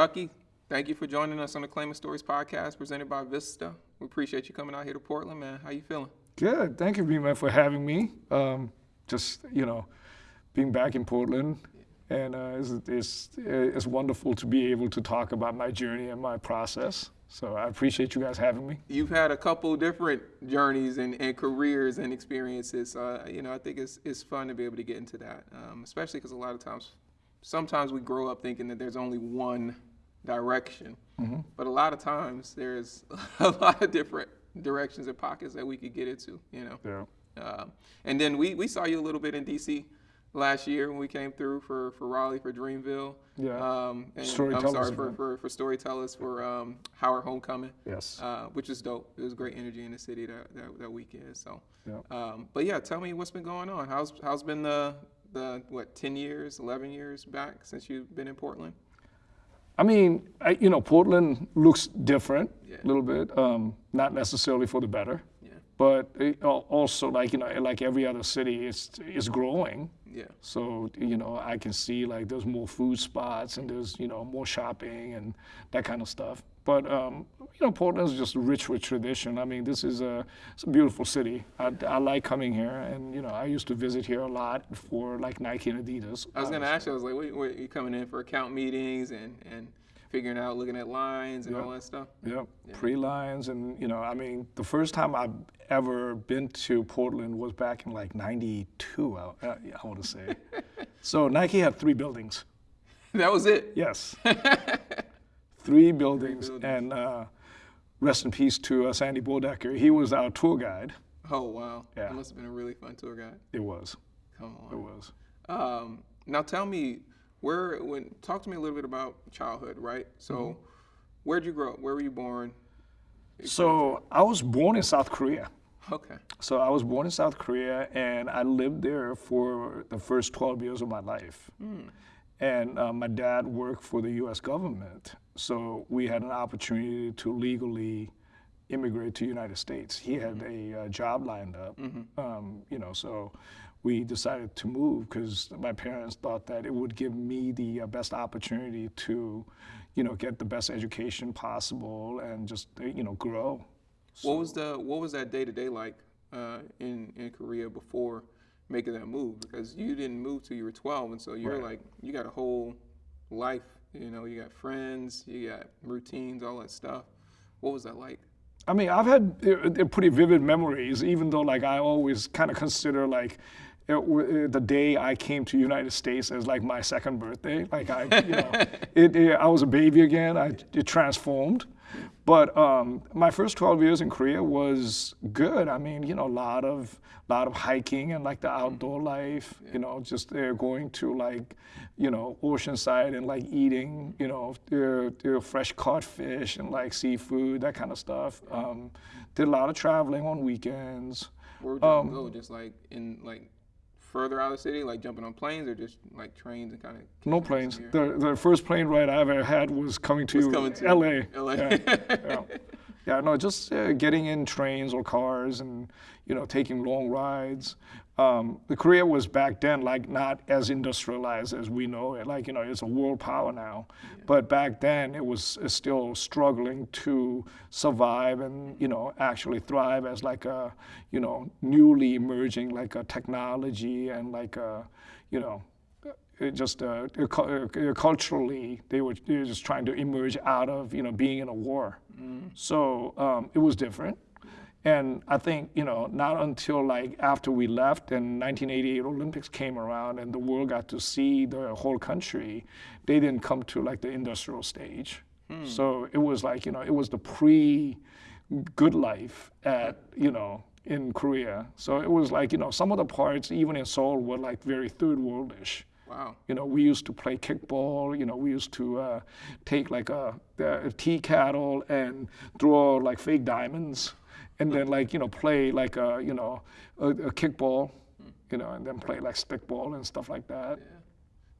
Ducky, thank you for joining us on the Claiming Stories podcast presented by Vista. We appreciate you coming out here to Portland, man. How you feeling? Good. Thank you, man, for having me. Um, just you know, being back in Portland, and uh, it's, it's it's wonderful to be able to talk about my journey and my process. So I appreciate you guys having me. You've had a couple different journeys and, and careers and experiences. Uh, you know, I think it's it's fun to be able to get into that, um, especially because a lot of times, sometimes we grow up thinking that there's only one direction, mm-hmm. but a lot of times there's a lot of different directions and pockets that we could get into. You know. Yeah. Uh, and then we, we saw you a little bit in DC last year when we came through for, for Raleigh for Dreamville. Yeah. Um, and Storytellers I'm sorry for, for, for Storytellers for um, Howard Homecoming. Yes. Uh, which is dope. It was great energy in the city that, that, that weekend. So. Yeah. Um, but yeah, tell me what's been going on. How's how's been the the what 10 years, 11 years back since you've been in Portland? I mean, I, you know, Portland looks different Yeah. a little bit, um, not necessarily for the better, Yeah. but it, also like you know, like every other city, it's it's growing. Yeah. So you know, I can see like there's more food spots and there's you know more shopping and that kind of stuff. But um, you know, Portland's just rich with tradition. I mean, this is a it's a beautiful city. I, I like coming here, and you know, I used to visit here a lot for like Nike and Adidas. I was gonna ask you. I was like, wait, wait, you coming in for account meetings and and figuring out, looking at lines and Yeah. all that stuff? Yep, pre-lines, and you know, I mean, the first time I've ever been to Portland was back in like '92. I, I, I want to say. so Nike had three buildings. That was it. Yes. Three buildings, buildings. and uh, rest in peace to uh, Sandy Bodecker. He was our tour guide. Oh wow. Yeah. That must have been a really fun tour guide. It was. Come on. It was. Um, now tell me, where when talk to me a little bit about childhood, right? So, Mm-hmm. where'd you grow up? Where were you born? So I was born in South Korea. Okay. So I was born in South Korea, and I lived there for the first 12 years of my life. And uh, my dad worked for the U.S. government, so we had an opportunity to legally immigrate to the United States. He had a uh, job lined up, um, you know, so we decided to move because my parents thought that it would give me the uh, best opportunity to, you know, get the best education possible and just, uh, you know, grow. What was the what was that day to day like uh, in in Korea before making that move? Because you didn't move till you were 12, and so you're Right. like you got a whole life. You know, you got friends, you got routines, all that stuff. What was that like? I mean, I've had uh, pretty vivid memories, even though like I always kind of consider like it, w- the day I came to United States as like my second birthday. Like I, you know, it, it, I was a baby again. I it transformed. But um, my first 12 years in Korea was good. I mean, you know, a lot of lot of hiking and like the outdoor life. You know, just uh, going to like, you know, Oceanside and like eating, you know, uh, uh, fresh caught fish and like seafood, that kind of stuff. Um, did a lot of traveling on weekends. Where would you Um, go? Just like in like further out of the city, like jumping on planes, or just like trains and kind of No planes. The, the first plane ride I ever had was coming to, coming to LA. LA. Yeah, yeah. Yeah, no, just uh, getting in trains or cars and, you know, taking long rides. Um, the Korea was back then like not as industrialized as we know it. Like, you know, it's a world power now. But back then it was uh, still struggling to survive and, you know, actually thrive as like a, you know, newly emerging like a technology and like a, you know, it just uh, uh, culturally they were, they were just trying to emerge out of you know being in a war so um, it was different and i think you know not until like after we left and 1988 olympics came around and the world got to see the whole country they didn't come to like the industrial stage so it was like you know it was the pre good life at you know in korea so it was like you know some of the parts even in seoul were like very third worldish Wow. you know, we used to play kickball. You know, we used to uh, take like a, a tea kettle and draw like fake diamonds, and then like you know play like a you know a, a kickball, you know, and then play like stickball and stuff like that.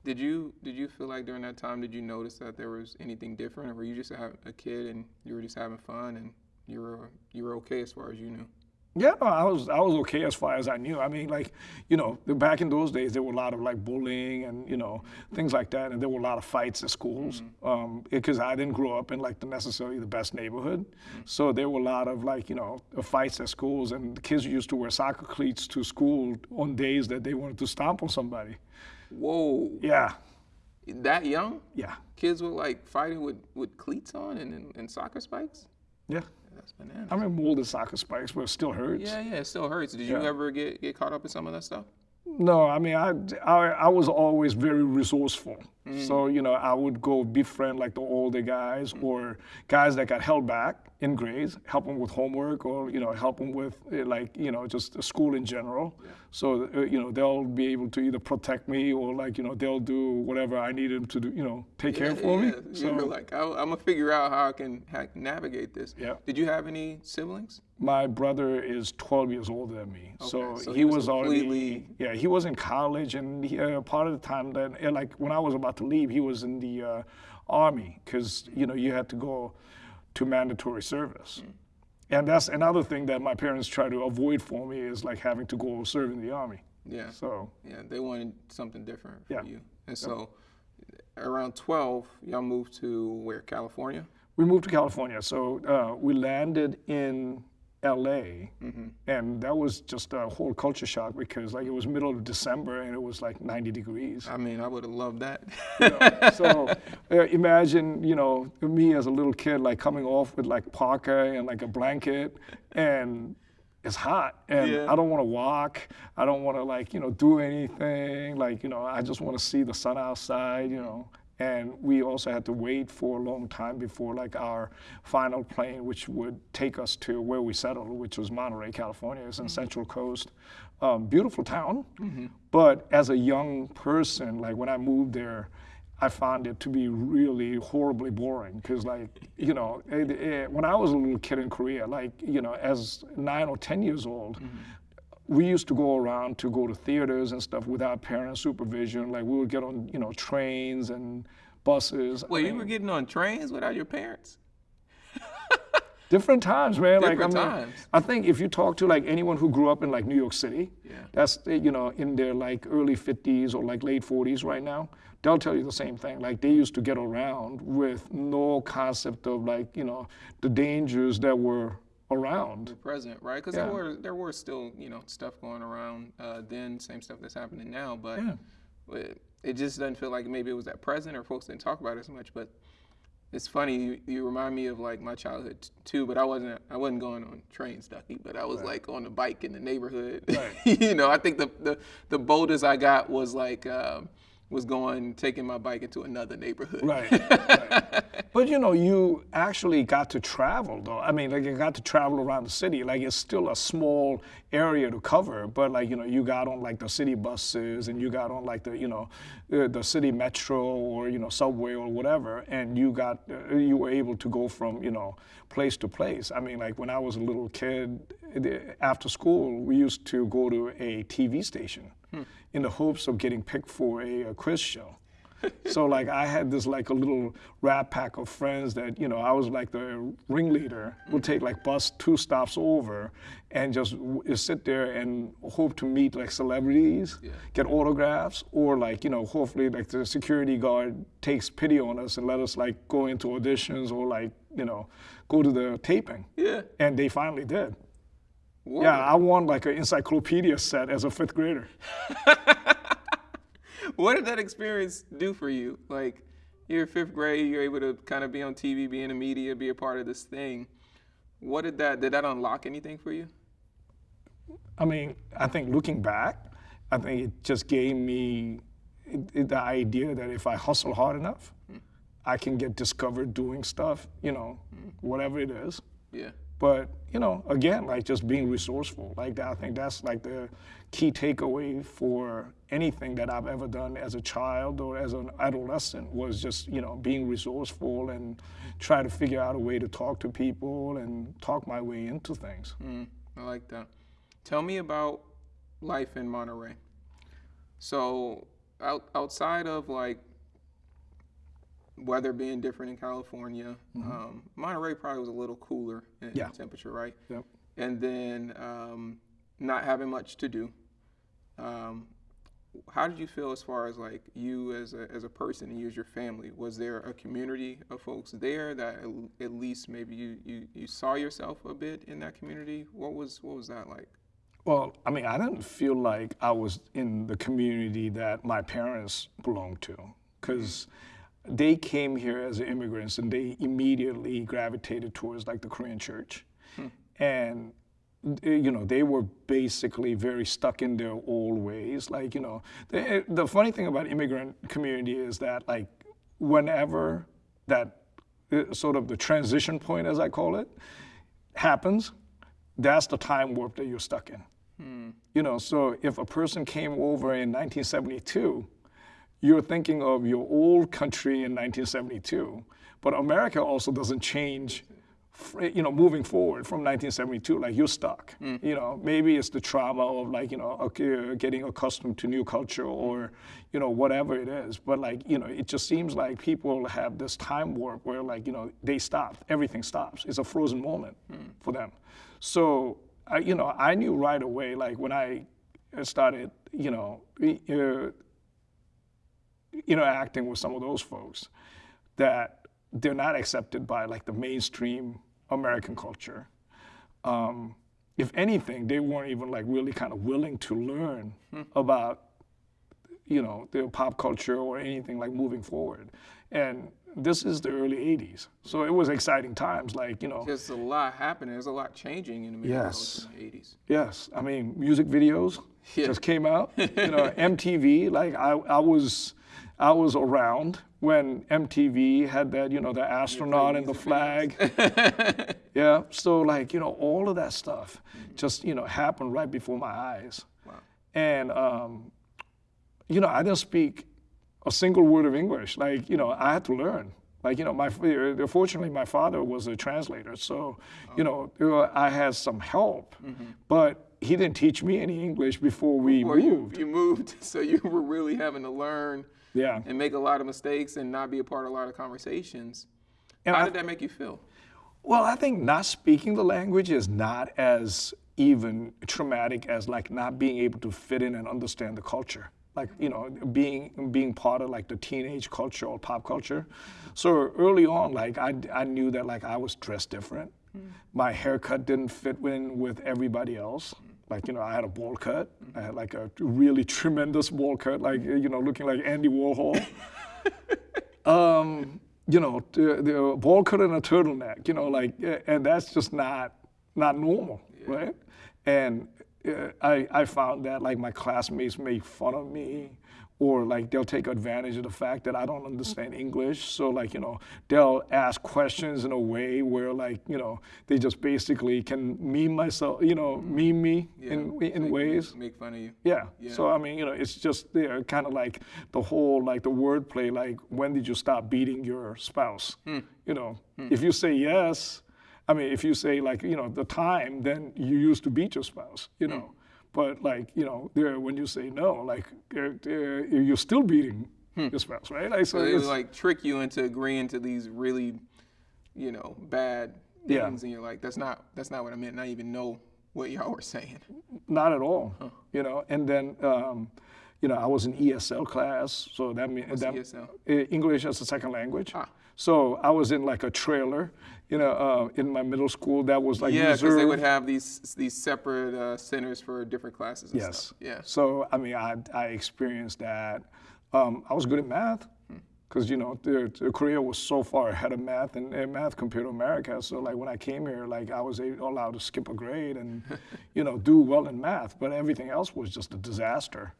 Did you did you feel like during that time did you notice that there was anything different, or were you just a kid and you were just having fun and you were you were okay as far as you knew? Yeah, no, I was I was okay as far as I knew. I mean, like, you know, back in those days, there were a lot of like bullying and you know things like that, and there were a lot of fights at schools mm-hmm. um, because I didn't grow up in like the necessarily the best neighborhood, mm-hmm. so there were a lot of like you know uh, fights at schools, and the kids used to wear soccer cleats to school on days that they wanted to stomp on somebody. Whoa, Yeah, that young? yeah, Kids were like fighting with, with cleats on and, and, and soccer spikes? yeah. That's bananas. I mean, molded soccer spikes, but it still hurts. Yeah, yeah, it still hurts. Did you ever get, get caught up in some of that stuff? No, I mean, I, I, I was always very resourceful. So, you know, I would go befriend like the older guys or guys that got held back in grades, help them with homework or, you know, help them with eh, like, you know, just school in general. So, uh, you know, they'll be able to either protect me or like, you know, they'll do whatever I need them to do, you know, take care for me. Yeah, you were So like, I, I'm gonna figure out how I can, how I can navigate this. Yeah. Did you have any siblings? my brother is 12 years older than me. so, Okay, so he, he was, was already, yeah, he was in college and he, uh, part of the time that, uh, like when I was about to leave, he was in the uh, army because, you know, you had to go to mandatory service. Mm. And that's another thing that my parents try to avoid for me is like having to go serve in the army. Yeah. So, Yeah, they wanted something different for Yeah. you. And so, around 12, y'all moved to where? California? we moved to California. So uh, we landed in LA, and that was just a whole culture shock because like it was middle of December and it was like 90 degrees. I mean, I would have loved that. so uh, imagine, you know, me as a little kid like coming off with like parka and like a blanket, and it's hot, and Yeah. I don't want to walk. I don't want to like you know do anything. Like you know, I just want to see the sun outside. You know. And we also had to wait for a long time before like our final plane, which would take us to where we settled, which was Monterey, California. It's in mm-hmm. Central Coast. Um, beautiful town. Mm-hmm. But as a young person, like when I moved there, I found it to be really horribly boring because, like, you know, it, it, when I was a little kid in Korea, like, you know, as nine or 10 years old, mm-hmm. We used to go around to go to theaters and stuff without parent supervision. Like, we would get on, you know, trains and buses. I Wait, you were getting on trains without your parents? different times, man. Different like, I mean, times. I think if you talk to like anyone who grew up in like New York City, Yeah. that's you know in their like early 50s or like late 40s right now, they'll tell you the same thing. Like they used to get around with no concept of like you know the dangers that were around. The present, right? Because Yeah. there were there were still you know stuff going around uh, then, same stuff that's happening now, but Yeah. it, it just doesn't feel like maybe it was at present or folks didn't talk about it as much. But it's funny you, you remind me of like my childhood too. But I wasn't I wasn't going on trains, Ducky, but I was like on the bike in the neighborhood. Right. you know, I think the, the the boldest I got was like. Um, was going taking my bike into another neighborhood. Right. right. But you know, you actually got to travel though. I mean, like you got to travel around the city. Like it's still a small area to cover, but like you know, you got on like the city buses and you got on like the you know, uh, the city metro or you know subway or whatever, and you got uh, you were able to go from you know place to place. I mean, like when I was a little kid, after school, we used to go to a TV station in the hopes of getting picked for a, a quiz show. so like I had this like a little rat pack of friends that you know I was like the ringleader. Would mm-hmm. take like bus two stops over, and just w- sit there and hope to meet like celebrities, get autographs, or like you know hopefully like the security guard takes pity on us and let us like go into auditions or like you know go to the taping. Yeah. And they finally did. Whoa. Yeah, I won like an encyclopedia set as a fifth grader. What did that experience do for you? Like, you're fifth grade, you're able to kind of be on TV, be in the media, be a part of this thing. What did that did that unlock anything for you? I mean, I think looking back, I think it just gave me the idea that if I hustle hard enough, hmm. I can get discovered doing stuff, you know, hmm. whatever it is. Yeah. But, you know, again, like just being resourceful. Like I think that's like the key takeaway for anything that I've ever done as a child or as an adolescent was just, you know, being resourceful and try to figure out a way to talk to people and talk my way into things. Mm, I like that. Tell me about life in Monterey. So, out, outside of like weather being different in California, um, Monterey probably was a little cooler in, Yeah. temperature, right? Yep. and then um, not having much to do. Um, how did you feel as far as like you as a, as a person and you as your family? Was there a community of folks there that at, at least maybe you, you, you saw yourself a bit in that community? What was what was that like? Well, I mean, I didn't feel like I was in the community that my parents belonged to, because they came here as immigrants and they immediately gravitated towards like the Korean church, and eh, you know they were basically very stuck in their old ways. Like you know, the, the funny thing about immigrant community is that like whenever that eh, sort of the transition point, as I call it, happens, that's the time warp that you're stuck in. You know, so if a person came over in 1972, you're thinking of your old country in 1972, but America also doesn't change. You know, moving forward from 1972, like you're stuck. You know, maybe it's the trauma of like you know okay, getting accustomed to new culture or you know whatever it is. But like you know, it just seems like people have this time warp where like you know they stop, everything stops. It's a frozen moment for them. So I, you know, I knew right away, like when I started, you know, uh, interacting with some of those folks, that they're not accepted by like the mainstream American culture. Um, if anything, they weren't even like really kind of willing to learn about, you know, their pop culture or anything like moving forward. And this is the early '80s, so it was exciting times. Like you know, There's a lot happening. There's a lot changing in America Yes. in the 80s. Yes, I mean music videos Yeah. just came out. You know, MTV. Like I, I was, I was around when MTV had that. You know, the astronaut and the flag. yeah. So like you know, all of that stuff just you know happened right before my eyes. Wow. And um, you know, I didn't speak a single word of English. Like you know, I had to learn. Like you know, my uh, fortunately my father was a translator, so you know I had some help, but he didn't teach me any English before we Or you, moved. you moved, so you were really having to learn Yeah, and make a lot of mistakes and not be a part of a lot of conversations. And How I- did that make you feel? Well, I think not speaking the language is not as even traumatic as like not being able to fit in and understand the culture. Like you know, being being part of like the teenage culture or pop culture. So early on, like I, I knew that like I was dressed different. Mm. My haircut didn't fit in with everybody else. Like you know, I had a bowl cut. I had like a really tremendous bowl cut, like you know, looking like Andy Warhol um, you know, the, the ball cut and a turtleneck, you know, like, eh, and that's just not not normal, right? And uh, I I found that like my classmates made fun of me, or like they'll take advantage of the fact that I don't understand English, so like you know they'll ask questions in a way where like you know they just basically can meme myself, you know, mm-hmm. meme me in in Make- ways. Make fun of you. Yeah. Yeah. So I mean, you know, it's just you know, kind of like the whole like the wordplay. Like, when did you stop beating your spouse? Hmm. You know, hmm. if you say yes, I mean, if you say like you know the time, then you used to beat your spouse. You hmm. know, but like you know, there when you say no, like uh, uh, you're still beating your spouse, right? Like so, So they like trick you into agreeing to these really, you know, bad Yeah. things, and you're like, "That's not that's not what I meant." And I even know what y'all were saying. Not at all. You know, and then um, you know I was in ESL class, so that means that ESL? English as a second language. Ah. So I was in like a trailer, you know, uh, in my middle school that was like yeah, because they would have these these separate uh, centers for different classes. And yes. Stuff. Yeah. So I mean, I I experienced that. Um, I was good at math. Because you know, the, the Korea was so far ahead of math and, and math compared to America. So like when I came here, like I was allowed to skip a grade and, you know, do well in math. But everything else was just a disaster.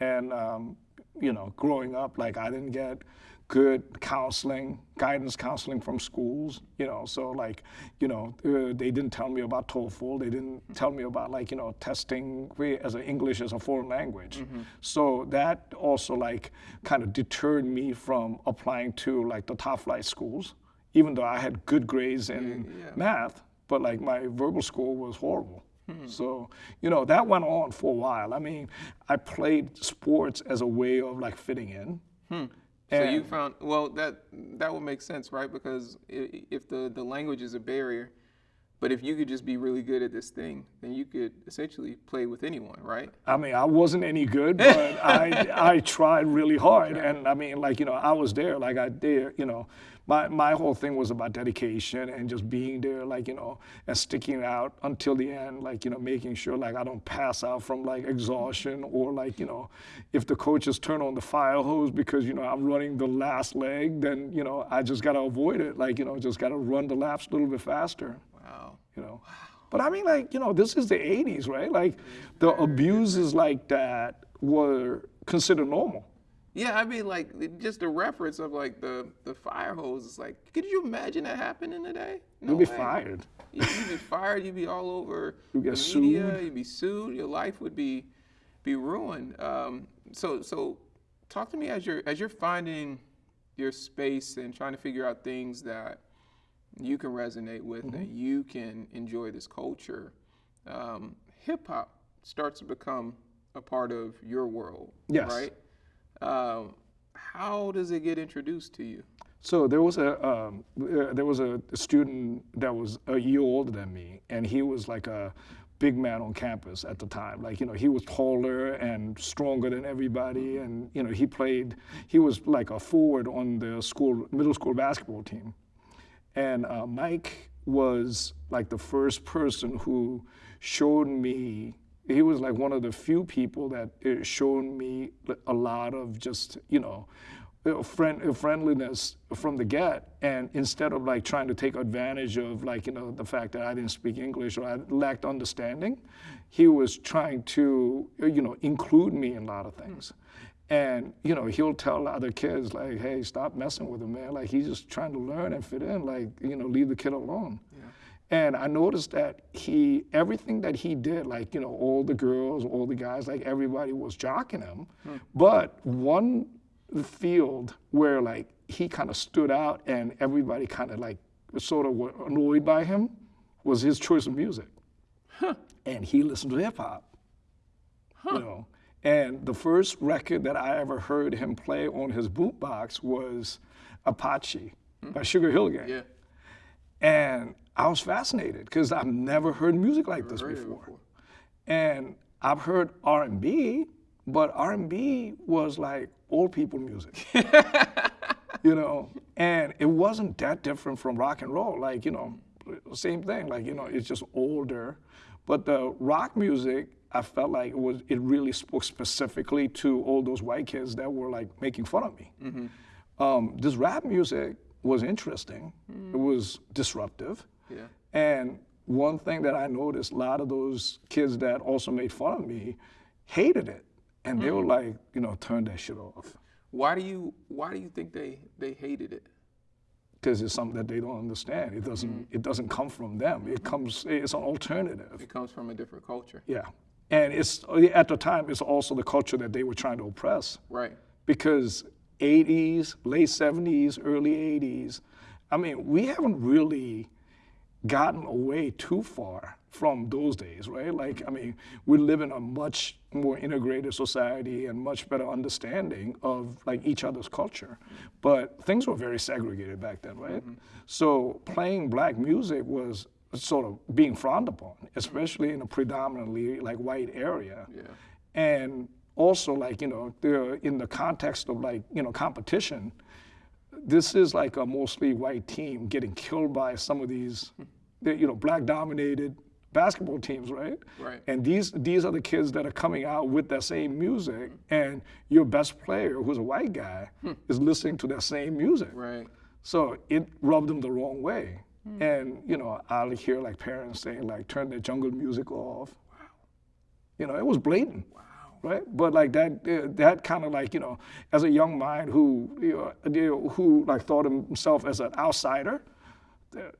And um, you know, growing up, like I didn't get good counseling, guidance counseling from schools. You know, so like, you know, uh, they didn't tell me about TOEFL. They didn't tell me about like, you know, testing as an English as a foreign language. So that also like kind of deterred me from applying to like the top flight schools, even though I had good grades in yeah. math. But like my verbal score was horrible. Hmm. So, you know, that went on for a while. I mean, I played sports as a way of like fitting in. Hmm. So you found well that that would make sense, right? Because if the the language is a barrier, But if you could just be really good at this thing, then you could essentially play with anyone, right? I mean, I wasn't any good, but I I tried really hard, and I mean, like you know, I was there, like I did, you know, my my whole thing was about dedication and just being there, like you know, and sticking out until the end, like you know, making sure like I don't pass out from like exhaustion or like you know, if the coaches turn on the fire hose because you know I'm running the last leg, then you know I just gotta avoid it, like you know, just gotta run the laps a little bit faster Wow. you know. But I mean, like, you know, this is the 80s, right? Like, the abuses like that were considered normal. Yeah, I mean, like just the reference of like the the fire hose. Is like, could you imagine that happening today? No You'd be way. fired. You- You'd be fired. You'd be all over You'd get the media. sued. You'd be sued. Your life would be be ruined. Um, so so, talk to me as you're as you're finding your space and trying to figure out things that you can resonate with Mm-hmm. and you can enjoy this culture. Um, Hip hop starts to become a part of your world, Yes. right? Um, how does it get introduced to you? So there was a um, uh, there was a student that was a year older than me, and he was like a big man on campus at the time. Like you know, he was taller and stronger than everybody, and you know, he played. He was like a forward on the school middle school basketball team, and uh, Mike was like the first person who showed me. He was like one of the few people that uh, showed me a lot of just you know uh, friend, uh, friendliness from the get. And instead of like trying to take advantage of like you know the fact that i didn't speak english or i lacked understanding he was trying to you know include me in a lot of things. And you know he'll tell other kids like hey stop messing with him man. Like he's just trying to learn and fit in. Like you know leave the kid alone and I noticed that he, everything that he did, like, you know, all the girls, all the guys, like everybody was jocking him. Hmm. But one field where like he kind of stood out and everybody kind of like sort of were annoyed by him was his choice of music. Huh. And he listened to hip hop. Huh. You know. And the first record that I ever heard him play on his boombox was Apache hmm. by Sugar Hill Gang. Yeah, And I was fascinated because I've never heard music like this before. before. And I've heard R&B, but R&B was like old people music. you know, and it wasn't that different from rock and roll. Like, you know, same thing. Like, you know, it's just older. But the rock music, I felt like it was it really spoke specifically to all those white kids that were like making fun of me. Um, this rap music was interesting. It was disruptive. Yeah. And one thing that I noticed, a lot of those kids that also made fun of me hated it. And they mm. were like, you know, turn that shit off. Why do you Why do you think they they hated it? Because it's something that they don't understand. It doesn't mm. it doesn't come from them. It comes it's an alternative. It comes from a different culture, Yeah. And it's at the time it's also the culture that they were trying to oppress. right? because 80s, late 70s, early 80s, I mean, we haven't really gotten away too far from those days, right? Like, I mean, we live in a much more integrated society and much better understanding of like each other's culture. But things were very segregated back then, right? Mm-hmm. So playing black music was sort of being frowned upon, especially in a predominantly like white area Yeah, and also like you know in the context of like you know competition this is like a mostly white team getting killed by some of these the, you know black dominated basketball teams right Right. and these these are the kids that are coming out with that same music and your best player who's a white guy is listening to that same music right. so it rubbed them the wrong way. And, you know, I'll hear like parents saying like, turn the jungle music off. Wow. You know, it was blatant. Wow. Right, but like that, uh, that kind of like you know, as a young mind who you know, who like thought of himself as an outsider,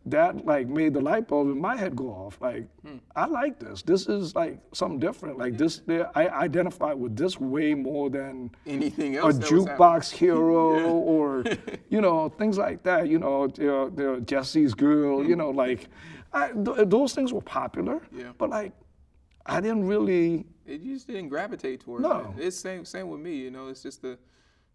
that like made the light bulb in my head go off. Like, hmm. I like this. This is like something different. Like this, I identify with this way more than Anything else? A jukebox hero or you know things like that you know the, the jesse's girl you hmm. know like I, th- those things were popular Yeah. but like i didn't really It just didn't gravitate towards No. it. It's same same with me. You know, it's just the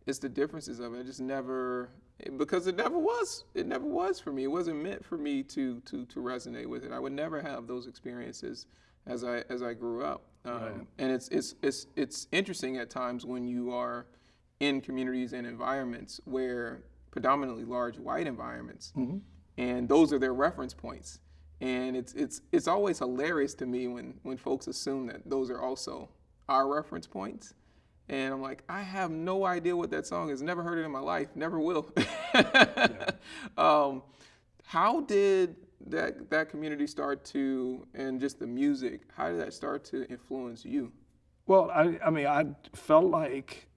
it's the differences of it. I just never because it never was. It never was for me. It wasn't meant for me to to to resonate with it. I would never have those experiences as I as I grew up. Um, Right. And it's it's it's it's interesting at times when you are in communities and environments where predominantly large white environments, and those are their reference points. And it's it's it's always hilarious to me when when folks assume that those are also our reference points. And I'm like, I have no idea what that song is. Never heard it in my life. Never will. um, how did that that community start to, and just the music, how did that start to influence you? Well, I, I mean, I felt like,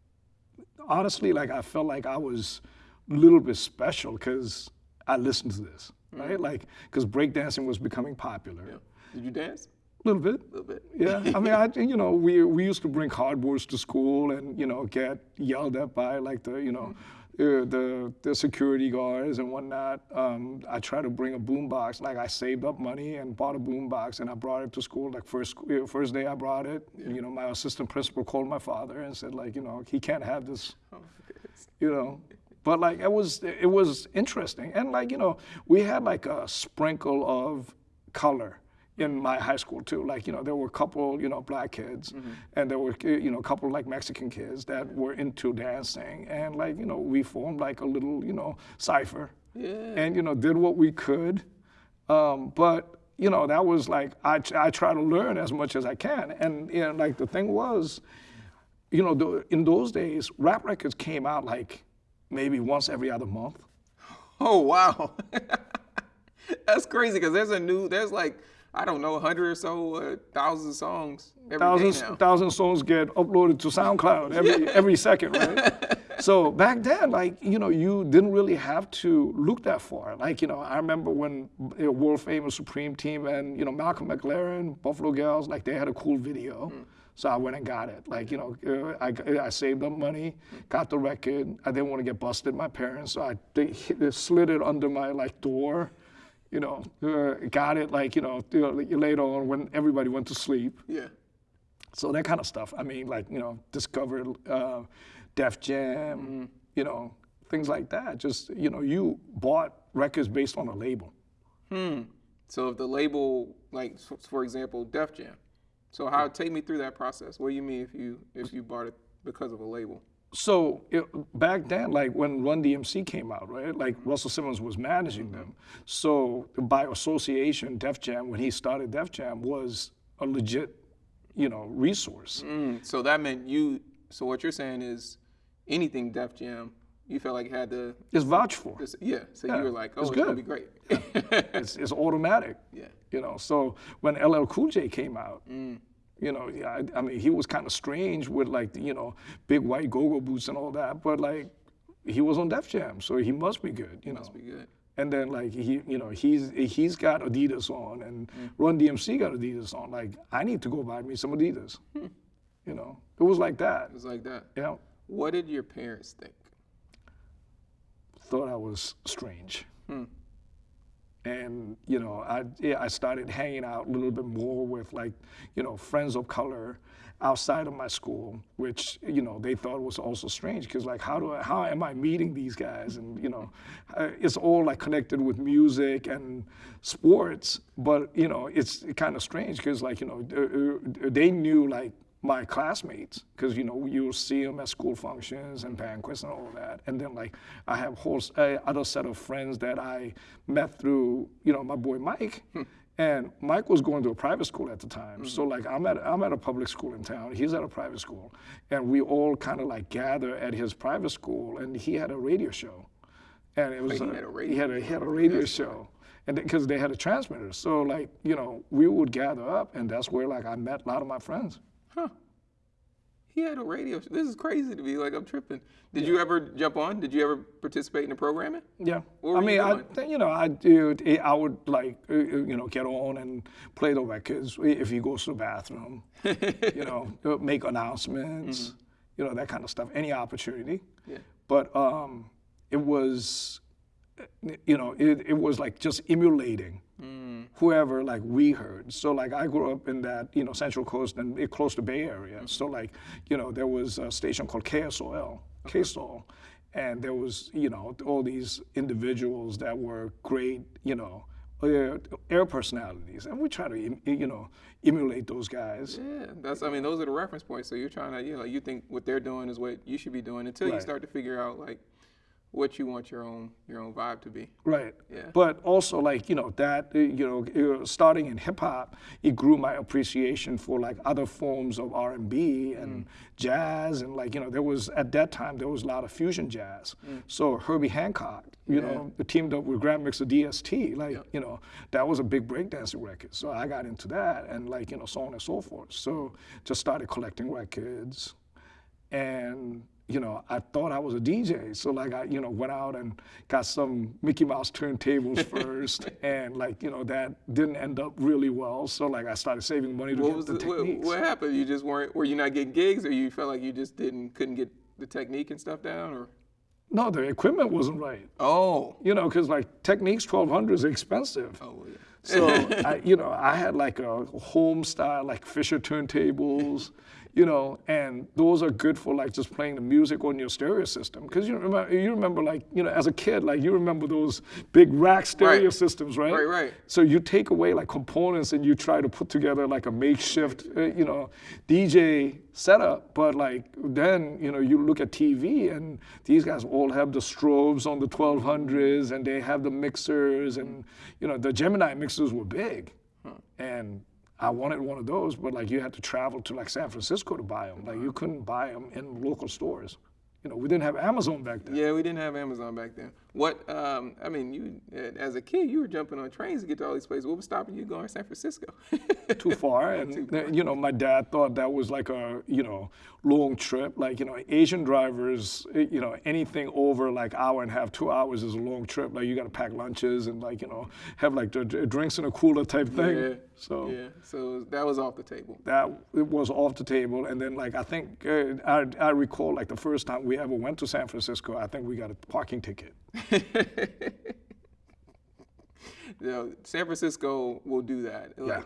honestly, like I felt like I was a little bit special because I listened to this, right? Like, because breakdancing was becoming popular. Yeah. Did you dance? A little bit. A little bit. Yeah, I mean, I, you know, we, we used to bring cardboards to school and, you know, get yelled at by like the, you know, uh, the, the security guards and whatnot. Um, I tried to bring a boombox, like I saved up money and bought a boombox and I brought it to school. Like first, first day I brought it, you know, my assistant principal called my father and said like, you know, he can't have this Oh, you know. But like it was it was interesting. And like, you know, we had like a sprinkle of color in my high school too. Like, you know, there were a couple, you know, black kids and there were you know, a couple like Mexican kids that were into dancing and like, you know, we formed like a little, you know, cipher. Yeah. And you know, did what we could. Um, but you know, that was like I, I try to learn as much as I can. And you know, like the thing was, you know, the, in those days, rap records came out like maybe once every other month. Oh wow, that's crazy because there's a new there's like I don't know a hundred or so uh, thousand songs every day Thousands, now. thousand songs get uploaded to SoundCloud every every second, right? so back then, like you know, you didn't really have to look that far. Like you know, I remember when uh, world famous Supreme Team and you know Malcolm McLaren, Buffalo Girls, like they had a cool video. So I went and got it. Like you know, uh, I, I saved up money, got the record. I didn't want to get busted. My parents, so I they, they slid it under my like door. You know, uh, got it like you know later on when everybody went to sleep. Yeah. So that kind of stuff. I mean, like you know, discovered uh, Def Jam, Mm-hmm. you know, things like that. Just you know, you bought records based on a label. Hmm. So if the label, like for example, Def Jam. So how take me through that process? What do you mean if you if you bought it because of a label? So it, back then, like when Run DMC came out, right? Like Russell Simmons was managing them. So by association, Def Jam, when he started Def Jam, was a legit, you know, resource. Mm, so that meant you. So what you're saying is, anything Def Jam, you felt like had to. It's vouched for. Yeah. So Yeah, you were like, oh, it's it's, gonna be great. It's, it's automatic. yeah. You know, so when LL Cool J came out, Mm. You know, I, I mean, he was kind of strange with like, the, you know, big white go-go boots and all that, but like, he was on Def Jam, so he must be good, you know. Must be good. And then like he, you know, he's he's got Adidas on, and mm. Run DMC got Adidas on. Like, I need to go buy me some Adidas. Hmm. You know, it was like that. It was like that. Yeah, What did your parents think? thought I was strange. Hmm. And you know, I yeah, I started hanging out a little bit more with like, you know, friends of color outside of my school, which you know they thought was also strange because like, how do I, how am I meeting these guys? And you know, uh, it's all like connected with music and sports, but you know, it's kind of strange because like you know, they knew like my classmates because you know you'll see them at school functions and banquets and all that. And then like i have whole uh, other set of friends that i met through you know my boy mike. And mike was going to a private school at the time. So like i'm at i'm at a public school in town. He's at a private school. And we all kind of like gather at his private school and he had a radio show. And it was he uh, had a he radio had a, he had a radio show. and because they had a transmitter. So like you know we would gather up and that's where like i met a lot of my friends Huh. He had a radio. Show. This is crazy to me. Like I'm tripping. Did you ever jump on? Did you ever participate in the programming? Yeah, I mean, I you know, I do. I would like, uh, uh, you know, get on and play the records if he goes to the bathroom. you know, uh, make announcements. You know, that kind of stuff. Any opportunity. Yeah. But um, it was, you know, it, it was like just emulating Mm. whoever like we heard. So like I grew up in that you know Central Coast and it close to Bay Area. Mm. So like you know there was a station called KSOL, KSOL, and there was you know all these individuals that were great you know air, air personalities, and we try to you know emulate those guys. Yeah, that's. I mean, those are the reference points. So you're trying to, you know, you think what they're doing is what you should be doing until you start to figure out like what you want your own your own vibe to be. Right. Yeah. But also, like you know, that uh, you know, uh, starting in hip hop, it grew my appreciation for like other forms of R and B and jazz, and like you know, there was at that time there was a lot of fusion jazz. So Herbie Hancock, you know, teamed up with Grand Mixer DST, like you know, that was a big breakdancing record. So I got into that, and like you know, so on and so forth. So just started collecting records and you know I thought I was a DJ, so like I you know went out and got some Mickey Mouse turntables first, and like you know that didn't end up really well. So like I started saving money to What get was the the, what, Technics. what happened? You just weren't. Were you not getting gigs, or you felt like you just didn't couldn't get the technique and stuff down, or? No, the equipment wasn't right. Oh. You know, because like Technics 1200 is expensive. Oh yeah. So I, you know, I had like a home style, like Fisher turntables, you know, and those are good for like just playing the music on your stereo system. Because you remember, you remember like you know, as a kid, like you remember those big rack stereo Right. systems, right? Right, right. So you take away like components and you try to put together like a makeshift, uh, you know, DJ setup. But like then, you know, you look at TV and these guys all have the strobes on the 1200s and they have the mixers and, you know, the Gemini mixers were big. And I wanted one of those, but like you had to travel to like San Francisco to buy them. Like you couldn't buy them in local stores. You know, we didn't have Amazon back then. Yeah, we didn't have Amazon back then. What? Um, I mean, you uh, as a kid, you were jumping on trains to get to all these places. What was stopping you going to San Francisco? too far. And uh, you know, my dad thought that was like a you know long trip. Like you know, Asian drivers, uh, you know, anything over like hour and a half, two hours is a long trip. Like you got to pack lunches and like you know have like the drinks in a cooler type thing. yeah. So. yeah, so that was off the table. That it was off the table, and then like I think uh, I, I recall like the first time we ever went to San Francisco, I think we got a parking ticket. You know, San Francisco will do that. Like, Yeah.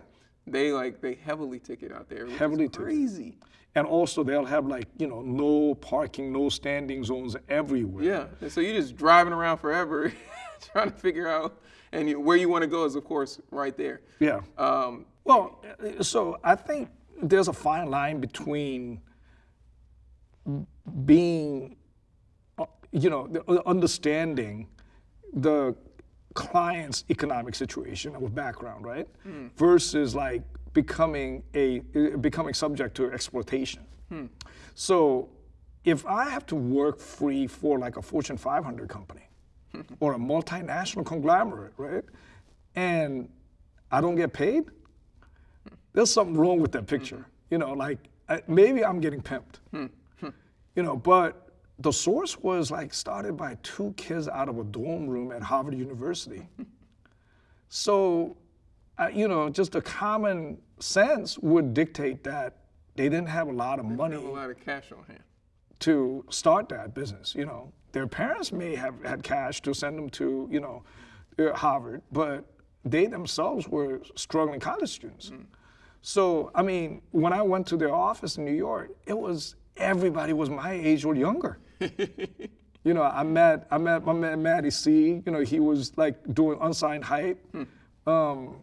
They like they heavily ticket out there. Heavily ticket. crazy. And also they'll have like you know no parking, no standing zones everywhere. Yeah. And so you're just driving around forever, trying to figure out, and you, where you want to go is of course right there. Yeah. Um, Well, so I think there's a fine line between being, you know, the- uh, understanding the client's economic situation or background, right, hmm. versus like becoming a uh, becoming subject to exploitation. Hmm. So, if I have to work free for like a Fortune 500 company or a multinational conglomerate, right, and I don't get paid, there's something wrong with that picture. Mm-hmm. You know, like I, maybe I'm getting pimped. Hmm. you know, but the source was like started by two kids out of a dorm room at Harvard University. so, uh, you know, just a common sense would dictate that they didn't have a lot of money have a lot of cash on hand. to start that business. You know, their parents may have had cash to send them to, you know, uh, Harvard, but they themselves were struggling college students. So, I mean, when I went to their office in New York, it was everybody was my age or younger. you know, I met I met my man Matty C. You know, he was like doing unsigned hype. Hmm. Um,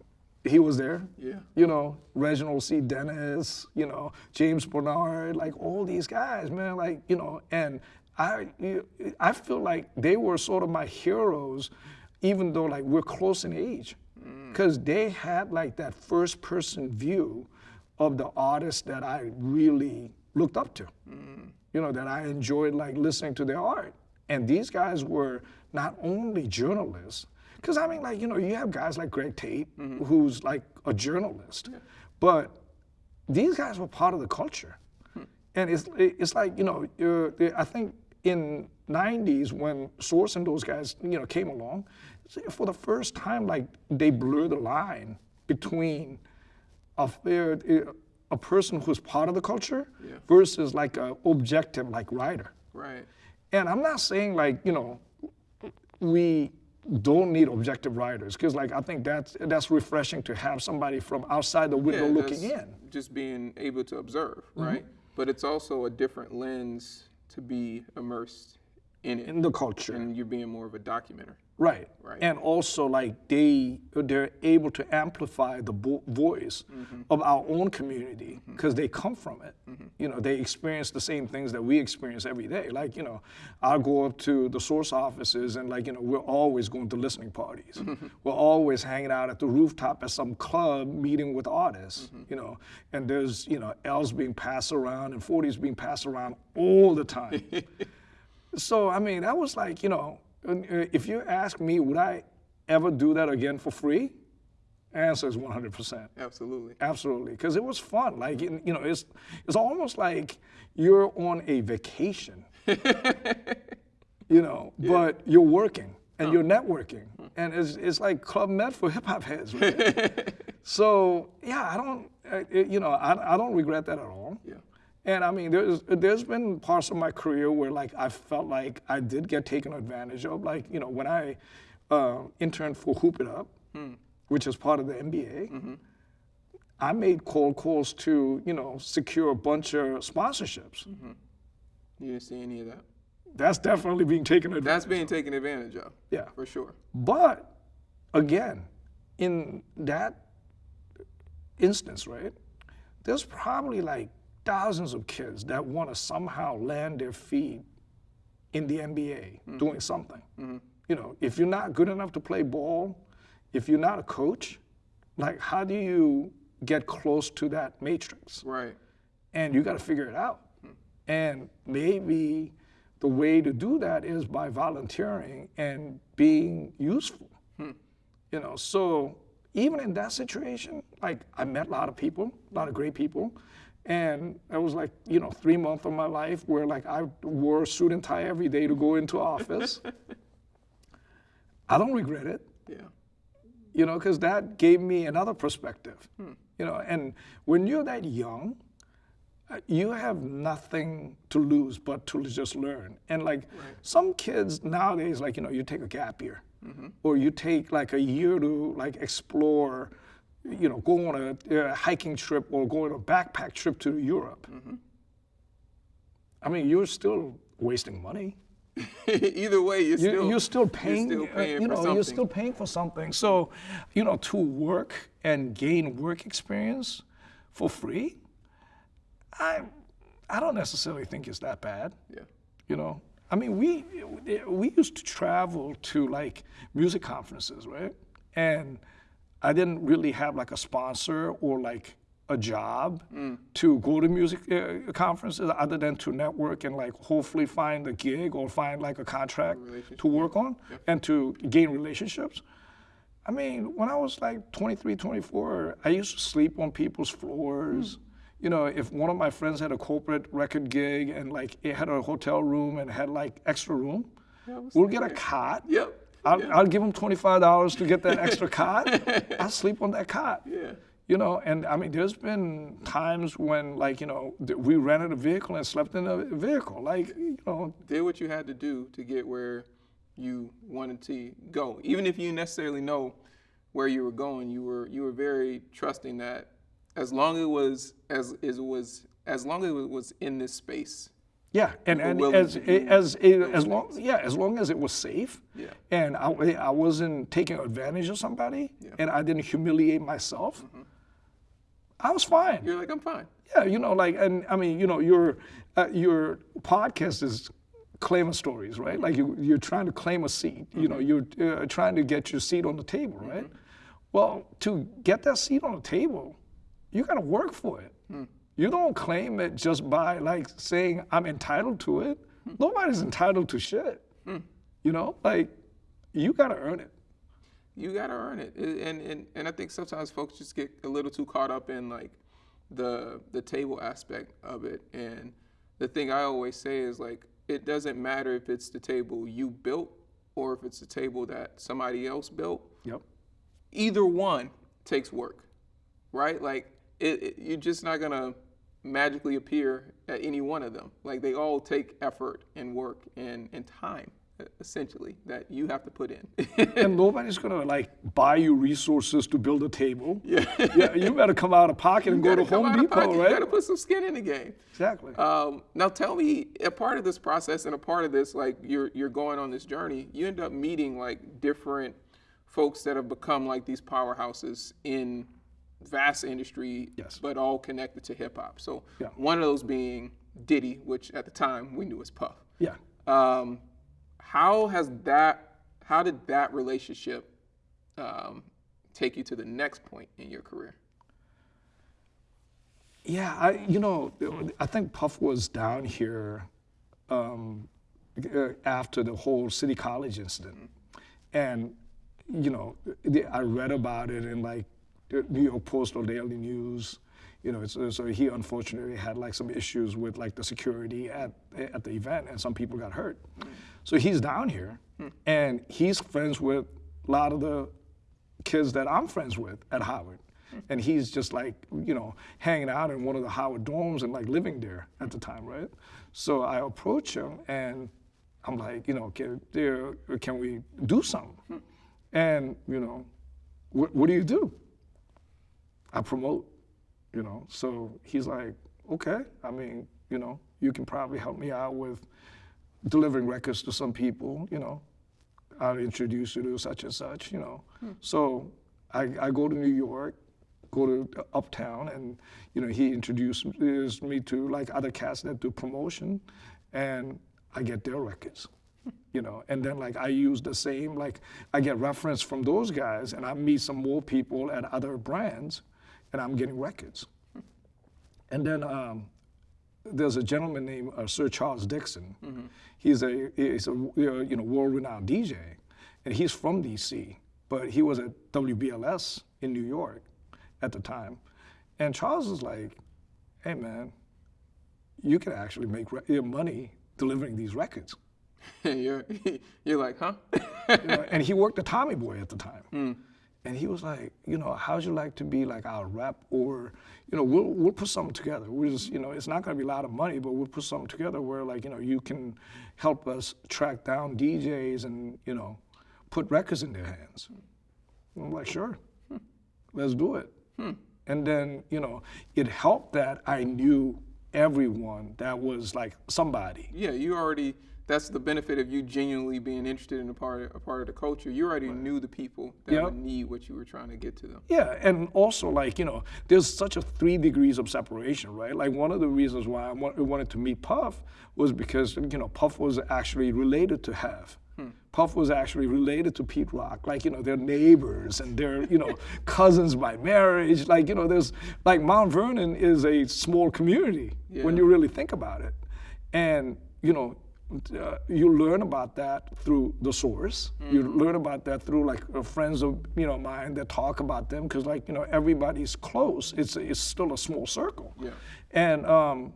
he was there. Yeah. You know, Reginald C. Dennis. You know, James Bernard. Like all these guys, man. Like you know, and I I feel like they were sort of my heroes, even though like we're close in age, hmm. because they had like that first person view of the artists that I really looked up to hmm. You know, that I enjoyed like listening to their art. And these guys were not only journalists, because I mean, like, you know, you have guys like Greg Tate, who's like a journalist, but these guys were part of the culture. And it's, it's like, you know, I think in 90s when Source and those guys, you know, came along, for the first time, like, they blurred the line between a, uh, a person who's part of the culture Yeah. versus like an objective like writer. Right. And I'm not saying like you know we don't need objective writers because like I think that's that's refreshing to have somebody from outside the window looking in. Just being able to observe, Mm-hmm. right? But it's also a different lens to be immersed in it, in the culture. and you're being more of a documenter. Right. Right. And also like they they're able to amplify the vo- voice Mm-hmm. of our own community because they come from it. Mm-hmm. You know, they experience the same things that we experience every day. Like, you know, I'll go up to the source offices and like, you know, we're always going to listening parties. Mm-hmm. We're always hanging out at the rooftop at some club meeting with artists, Mm-hmm. you know, and there's, you know, L's being passed around and 40s being passed around all the time. So I mean, that was like, you know, uh, if you ask me, would I ever do that again for free? Answer is 100%. Absolutely. Absolutely, because it was fun. Like you know, it's it's almost like you're on a vacation. you know, but you're working and you're networking, and it's it's like Club Med for hip hop heads. Right? so yeah, I don't, uh, you know, I, I don't regret that at all. Yeah. And I mean, there's there's been parts of my career where like I felt like I did get taken advantage of. Like you know, when I uh, interned for Hoop It Up, hmm. which is part of the NBA, mm-hmm. I made cold calls to you know secure a bunch of sponsorships. Mm-hmm. You didn't see any of that. That's definitely being taken advantage. That's being taken advantage of. Yeah. For sure. But again, in that instance, right, there's probably like thousands of kids that want to somehow land their feet in the NBA mm-hmm. doing something. Mm-hmm. You know, if you're not good enough to play ball, if you're not a coach, like how do you get close to that matrix? Right. and you got to figure it out. Hmm. And maybe the way to do that is by volunteering and being useful. Hmm. You know, so even in that situation, like I met a lot of people, a lot of great people, and it was like you know three months of my life where like I wore a suit and tie every day to go into office. I don't regret it Yeah. you know, because that gave me another perspective. You know, and when you're that young, uh, you have nothing to lose but to just learn. And like some kids nowadays, like you know, you take a gap year, or you take like a year to like explore, you know, go on a, uh hiking trip or go on a backpack trip to Europe. I mean, you're still wasting money Either way, you're you, still you're still paying, still uh, you know, you're still paying for something. So, you know, to work and gain work experience for free, I, I don't necessarily think it's that bad. Yeah. You know, I mean, we we used to travel to like music conferences, right? And I didn't really have like a sponsor or like a job to go to music uh, conferences other than to network and like hopefully find a gig or find like a contract to work on and to gain relationships. I mean, when I was like 23, 24, I used to sleep on people's floors. You know, if one of my friends had a corporate record gig and like it had a hotel room and had like extra room, we'll get a cot. Yep. I'll, I'll give them $25 to get that extra cot. I'll sleep on that cot. Yeah. You know, and I mean, there's been times when, like, you know, we rented a vehicle and slept in a vehicle. Like, you know, Did what you had to do to get where you wanted to go. Even if you necessarily know where you were going, you were you were very trusting that as long as it was as, as it was as long as it was in this space. Yeah, and, and as as as long yeah, as long as it was safe, Yeah. and I, I wasn't taking advantage of somebody, yeah. and I didn't humiliate myself, Mm-hmm. I was fine. You're like, I'm fine. Yeah, you know, like, and I mean, you know, your uh, your podcast is claiming stories, right? Like you, you're trying to claim a seat. You know, you're uh, trying to get your seat on the table, right? Well, to get that seat on the table, you got to work for it. You don't claim it just by like saying I'm entitled to it. Hmm. Nobody's entitled to shit. Hmm. You know, like you got to earn it. you got to earn it. And, and and I think sometimes folks just get a little too caught up in like the the table aspect of it. And the thing I always say is like it doesn't matter if it's the table you built or if it's the table that somebody else built. Yep. Either one takes work, right? Like it, it, you're just not gonna magically appear at any one of them. Like they all take effort and work and, and time essentially that you have to put in. and nobody's gonna like buy you resources to build a table. Yeah, yeah you better come out of pocket and go to Home Depot, right? You gotta put some skin in the game. Exactly. Um, now tell me, a part of this process and a part of this, like you're you're going on this journey, you end up meeting like different folks that have become like these powerhouses in vast industry, yes. but all connected to hip hop. So yeah. one of those being Diddy, which at the time we knew was Puff. Yeah. Um, how has that? How did that relationship um, take you to the next point in your career? Yeah, I you know I think Puff was down here um, after the whole City College incident, and you know I read about it in like New York Post or Daily News. You know, so, so he unfortunately had like some issues with like the security at at the event, and some people got hurt. Mm. So he's down here, mm. and he's friends with a lot of the kids that I'm friends with at Howard. Mm. And he's just like, you know, hanging out in one of the Howard dorms and like living there at the time, right? So I approach him and I'm like, you know, can, there, can we do something? And, you know, what do you do? I promote, you know. So he's like, okay, I mean, you know, you can probably help me out with delivering records to some people, you know. I'll introduce you to such and such, you know. Hmm. So I, I go to New York, go to Uptown, and you know he introduces me to like other cats that do promotion, and I get their records, you know. And then like I use the same like I get reference from those guys, and I meet some more people at other brands, and I'm getting records. And then um, there's a gentleman named uh, Sir Charles Dixon. Mm-hmm. He's a he's a you know world-renowned DJ, and he's from DC, but he was at WBLS in New York at the time. And Charles was like, "Hey man, you can actually make re- money delivering these records." you're you're like, huh? you know, and he worked at Tommy Boy at the time. Mm. And he was like, you know, how'd you like to be like our rep? Or, you know, we'll, we'll put something together. We're just, you know, it's not going to be a lot of money, but we'll put something together where like, you know, you can help us track down DJs and, you know, put records in their hands. And I'm like, sure, hmm. let's do it. Hmm. And then, you know, it helped that I knew everyone that was like somebody. Yeah, you already that's the benefit of you genuinely being interested in a part of, a part of the culture. You already right. knew the people that yep. would need what you were trying to get to them. Yeah, and also like you know, there's such a three degrees of separation, right? Like one of the reasons why I wanted to meet Puff was because you know Puff was actually related to Hev. Hmm. Puff was actually related to Pete Rock, like you know they're neighbors and they're you know cousins by marriage. Like you know there's like Mount Vernon is a small community yeah. when you really think about it, and you know uh, you learn about that through the source. Mm. You learn about that through like uh, friends of you know mine that talk about them because like you know everybody's close. It's it's still a small circle. Yeah. And um,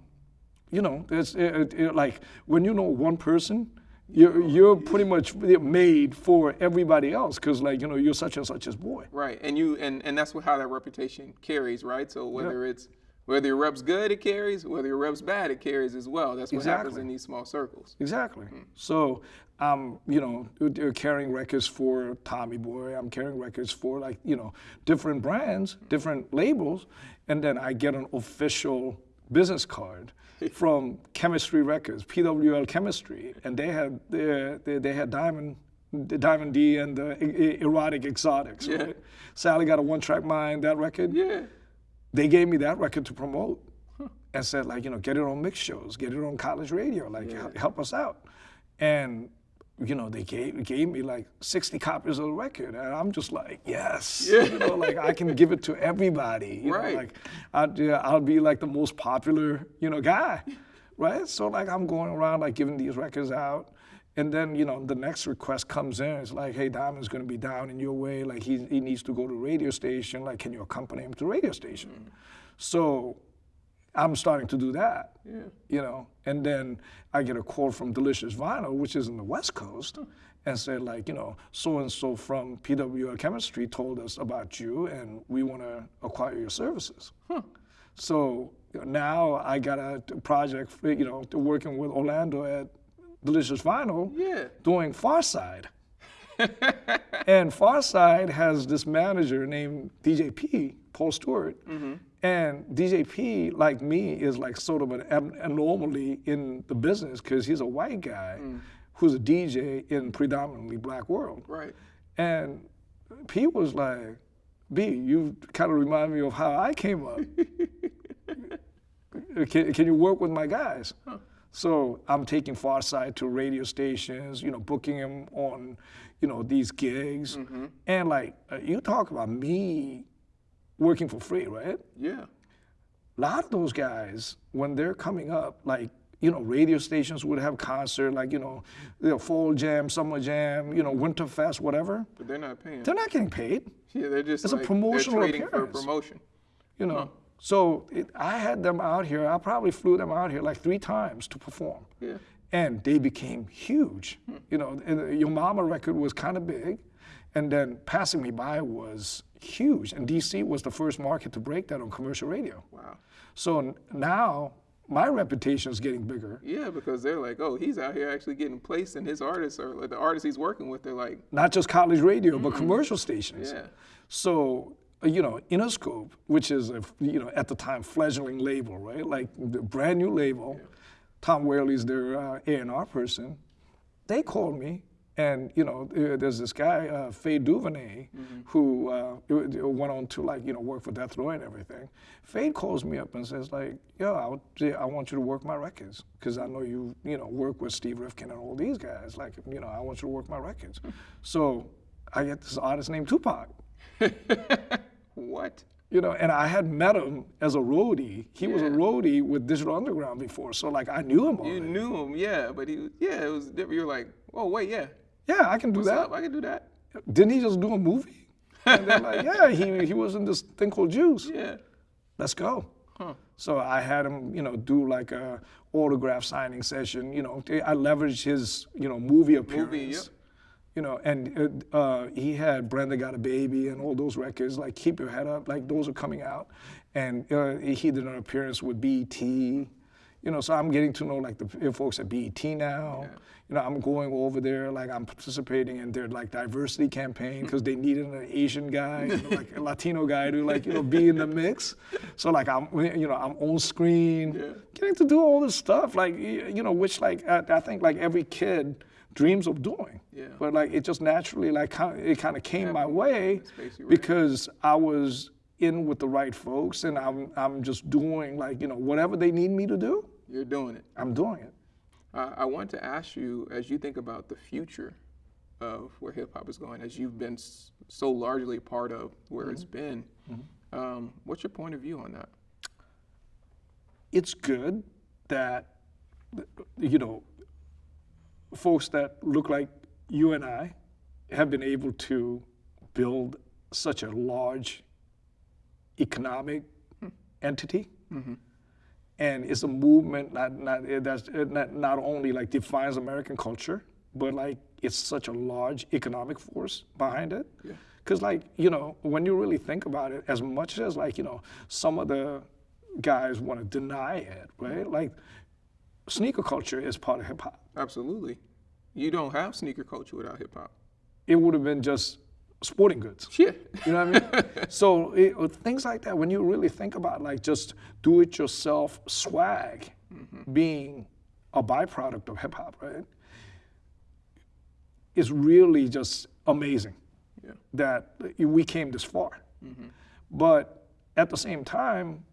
you know, it's it, it, like when you know one person, you're you're pretty much made for everybody else because like you know you're such and such as boy. Right. And you and and that's what, how that reputation carries, right? So whether it's whether your rep's good, it carries. Whether your rep's bad, it carries as well. That's what exactly. happens in these small circles. Exactly. Mm. So, um, you know, carrying records for Tommy Boy. I'm carrying records for like you know different brands, different labels, and then I get an official business card from Chemistry Records, PWL Chemistry, and they had they, they, they had Diamond the Diamond D and the erotic exotics. Yeah. Right? Sally got a one track mind, that record. Yeah they gave me that record to promote huh. and said like you know get it on mix shows get it on college radio like yeah. help us out and you know they gave, gave me like 60 copies of the record and i'm just like yes yeah. you know like i can give it to everybody you right. know like I'd, yeah, I'll be like the most popular you know guy right so like i'm going around like giving these records out and then, you know, the next request comes in. It's like, hey, Diamond's going to be down in your way. Like, he, he needs to go to radio station. Like, can you accompany him to radio station? Mm. So I'm starting to do that, yeah. you know. And then I get a call from Delicious Vinyl, which is in the West Coast, huh. and said, like, you know, so-and-so from PWL Chemistry told us about you, and we want to acquire your services. Huh. So now I got a project, you know, working with Orlando at Delicious Vinyl Yeah. doing Pharcyde. And Pharcyde has this manager named DJP, Paul Stewart. Mm-hmm. And DJP, like me, is like sort of an anomaly in the business because he's a white guy mm. who's a DJ in predominantly black world. Right. And P was like, B, you kind of remind me of how I came up. can, can you work with my guys? So I'm taking Pharcyde to radio stations, you know, booking him on, you know, these gigs. And like, uh, you talk about me working for free, right? Yeah. a lot of those guys, when they're coming up, like, you know, radio stations would have concert, like, you know, the fall jam, summer jam, you know, winter fest, whatever. But they're not paying. They're not getting paid, yeah, they're just It's a like, promotional they're trading appearance. for promotion. you know. So it, I had them out here. I probably flew them out here like three times to perform. Yeah. And they became huge. You know, and Your Mama record was kind of big. And then Passing Me By was huge. And DC was the first market to break that on commercial radio. Wow. So n- now my reputation is getting bigger. Yeah, because they're like, oh, he's out here actually getting placed, and his artists or like, the artists he's working with, they're like, not just college radio, but commercial stations. yeah, So, uh, you know, Interscope, which is, a, you know, at the time, fledgling label, right? Like the brand new label. Tom Whalley's their uh, A&R person. They called me, and, you know, uh, there's this guy, uh, Faye Duvernay, who uh, it- it went on to, like, you know, work for Death Row and everything. Faye calls me up and says, like, yo, I, I want you to work my records, because I know you, you know, work with Steve Rifkin and all these guys. Like, you know, I want you to work my records. so I get this artist named Tupac. what? You know, and I had met him as a roadie. He was a roadie with Digital Underground before, so like I knew him Already. You knew him, yeah, but he, was- yeah, it was different. You're like, oh wait, yeah, yeah, I can do what's that. up? I can do that. Didn't he just do a movie? and they're like, yeah, he, he was in this thing called Juice. Yeah. Let's go. Huh. So I had him, you know, do like a autograph signing session. You know, I leveraged his, you know, movie appearance. yep. You know, and uh, uh, he had Brenda Got a Baby and all those records, like Keep Your Head Up, like those are coming out. And uh, he did an appearance with BET. You know, so I'm getting to know like the folks at BET now. You know, I'm going over there, like I'm participating in their like diversity campaign because they needed an Asian guy, you know, like a Latino guy to like you know be in the mix. So like I'm, you know, I'm on screen, getting to do all this stuff, like you know, which like I, I think like every kid dreams of doing. Yeah. But like it just naturally like it kind of came my way because I was in with the right folks and I'm I'm just doing like you know whatever they need me to do, You're doing it. I'm doing it. Uh, I want to ask you, as you think about the future of where hip hop is going, as you've been s- so largely part of where it's been, um, what's your point of view on that? It's good that you know folks that look like you and I have been able to build such a large economic hmm. entity. Mm-hmm. and it's a movement that not that's not, not only like defines American culture, but like it's such a large economic force behind it. Yeah. Because like you know, when you really think about it, as much as like you know, some of the guys want to deny it, right? Mm-hmm. Like sneaker culture is part of hip hop. Absolutely. You don't have sneaker culture without hip hop. It would have been just sporting goods. Yeah. You know what I mean? so it, uh, things like that, when you really think about like just do-it-yourself swag being a byproduct of hip hop, right? It's really just amazing Yeah. that we came this far. But at the same time,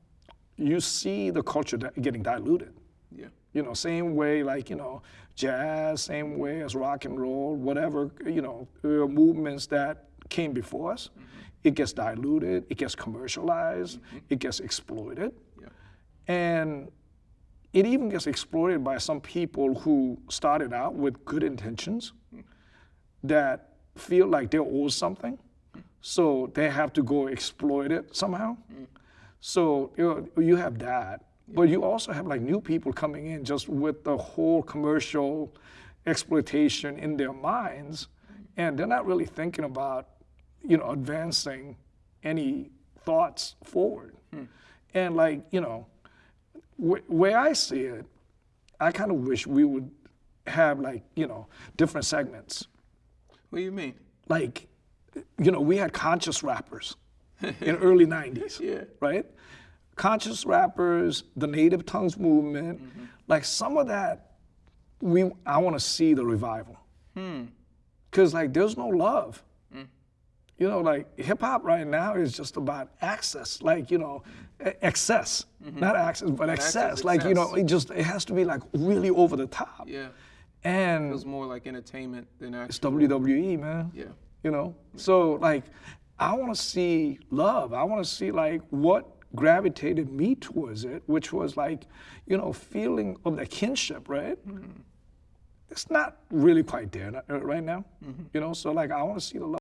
you see the culture getting diluted. Yeah. You know, same way like, you know, jazz, same way as rock and roll, whatever, you know, uh, movements that came before us. It gets diluted, it gets commercialized, mm-hmm. it gets exploited. Yeah. And it even gets exploited by some people who started out with good intentions hmm. that feel like they're owed something. So they have to go exploit it somehow. Hmm. So you, know, you have that. But you also have like new people coming in just with the whole commercial exploitation in their minds. And they're not really thinking about, you know, advancing any thoughts forward. Hmm. And like, you know, wh- where I see it, I kind of wish we would have like you know different segments. What do you mean? Like, you know, we had conscious rappers in early '90s, Yeah. right? Conscious rappers, the native tongues movement, mm-hmm. like some of that, we I want to see the revival. Hmm. Cause like there's no love. Mm. You know, like hip hop right now is just about access, like you know, excess, mm-hmm. not access, but excess. access, Like you know, it just it has to be like really over the top. Yeah. And it Feels more like entertainment than it's. WWE, man. Yeah. You know, so like, I want to see love. I want to see like what gravitated me towards it, which was like, you know, feeling of the kinship, right? It's not really quite there uh, right now, you know. So like, I want to see the love.